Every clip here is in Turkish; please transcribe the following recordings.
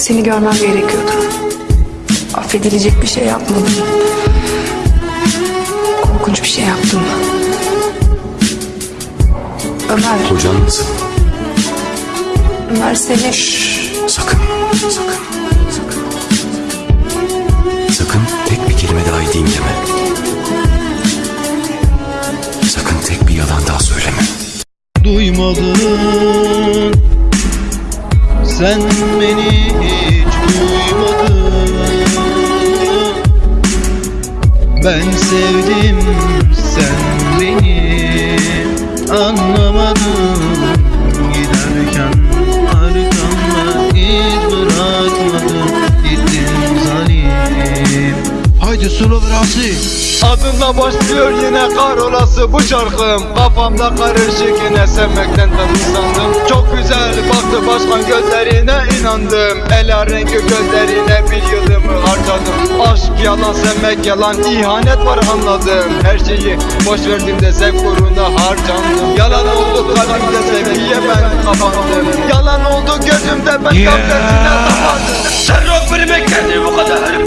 Seni görmem gerekiyordu. Affedilecek bir şey yapmadım. Korkunç bir şey yaptım. Ömer, Kocan nasıl? Ömer seni... Sakın, sakın, sakın. Sakın tek bir kelime daha edeyim deme. Sakın tek bir yalan daha söyleme. duymadın Sen beni hiç duymadın. Ben sevdim sen beni anlamadın. Giderken arkamda iz bırakmadın. Gittin zalim. Haydi sulu Rasi Adınla başlıyor yine kar olası bu şarkım Kafamda karışık yine sevmekten usandım Çok güzel baktı başkan gözlerine inandım. Ela rengi gözlerine bir yılımı harcadım. Aşk yalan sevmek yalan ihanet var anladım. Her şeyi boş verdim de zevk uğruna harcandım. Yalan oldu kalbimde sevgiye ben kapandım Yalan oldu gözümde ben gafletine tapandım. Sen rock birime kendini bu kadar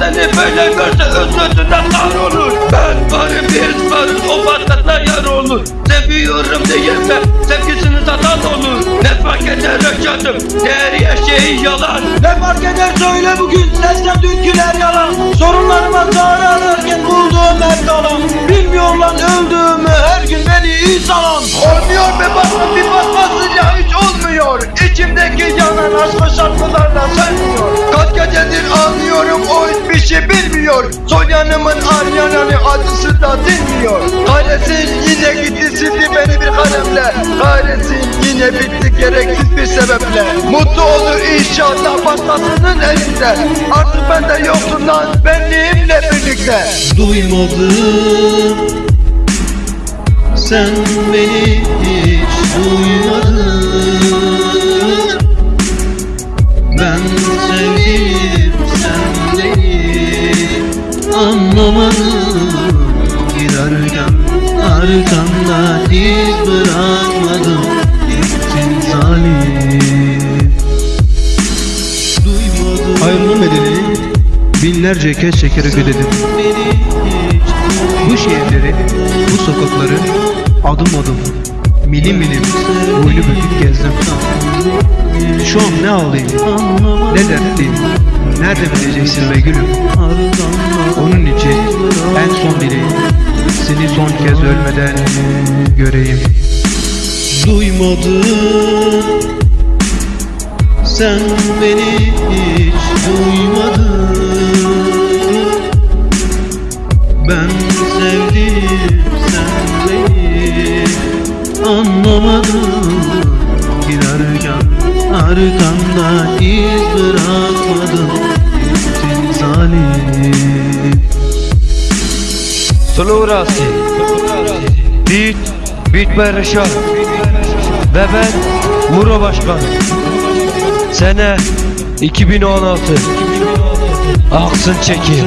seni böyle görse özlüğünden kahrolur Ben varım bir varım o patlatla yar olur. Seviyorum diyeme sevgisini satan olur. Ne fark eder yaşadım değeri her şey yalan. Ne fark eder söyle bugün sesten dünküler yalan. Sorunlarıma çare ararken bulduğum her kalan. Bilmiyor lan öldüğümü her gün beni iyi salan Olmuyor be bakma bir bakmasınca hiç olmuyor. İçimdeki yanan şarkılarla sönmüyor Kaç gecedir anlıyorum hiçbir şey bilmiyor. Son yanımın ar yananı acısı da dinmiyor. Kahretsin yine gitti sildi beni bir kalemle. Kahretsin yine bitti gereksiz bir sebeple. Mutlu olur inşallah başkasının elinde. Artık bende yoksun lan benliğimle birlikte. Duymadın Sen beni hiç duymadın binlerce kez çekerek ödedim bu şehirleri, bu sokakları adım adım, milim milim, boynu bükük gezdim. Şu an ne ağlayayım, ne dertliyim, nerede bileceksin be gülüm? Onun için en son dileğim, seni son kez ölmeden göreyim. Duymadın, sen beni hiç duymadın. Sevdim sen beni anlamadın Giderken arkamda iz bırakmadın. Gittin zalim. Sulu Rasi Beat Beat by Reşat. Ve ben Muro Başkan. Sene 2016 Aksın çekil